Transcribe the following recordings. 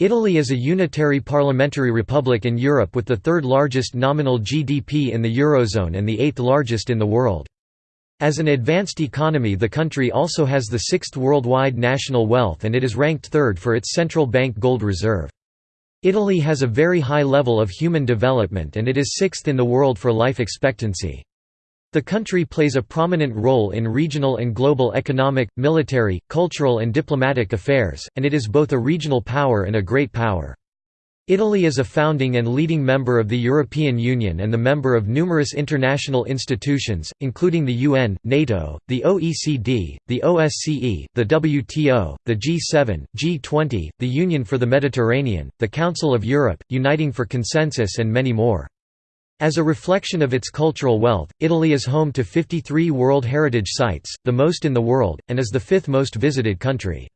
Italy is a unitary parliamentary republic in Europe with the third largest nominal GDP in the Eurozone and the eighth largest in the world. As an advanced economy the country also has the sixth worldwide national wealth and it is ranked third for its central bank gold reserve. Italy has a very high level of human development and it is sixth in the world for life expectancy. The country plays a prominent role in regional and global economic, military, cultural and diplomatic affairs, and it is both a regional power and a great power. Italy is a founding and leading member of the European Union and the member of numerous international institutions, including the UN, NATO, the OECD, the OSCE, the WTO, the G7, G20, the Union for the Mediterranean, the Council of Europe, Uniting for Consensus and many more. As a reflection of its cultural wealth, Italy is home to 53 World Heritage Sites, the most in the world, and is the fifth most visited country.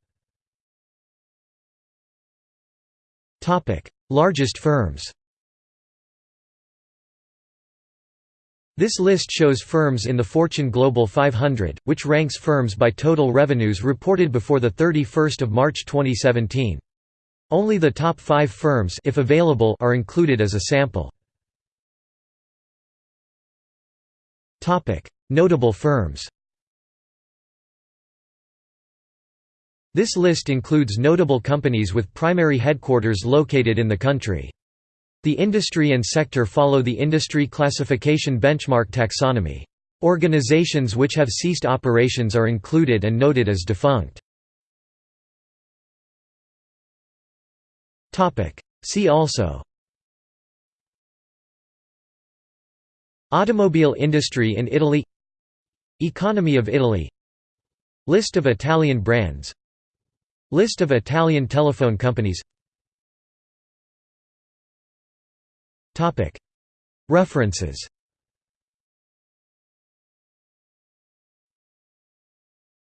Largest firms This list shows firms in the Fortune Global 500, which ranks firms by total revenues reported before 31 March 2017. Only the top five firms if available are included as a sample. Notable firms This list includes notable companies with primary headquarters located in the country. The industry and sector follow the industry classification benchmark taxonomy. Organizations which have ceased operations are included and noted as defunct. See also Automobile industry in Italy. Economy of Italy. List of Italian brands. List of Italian telephone companies. References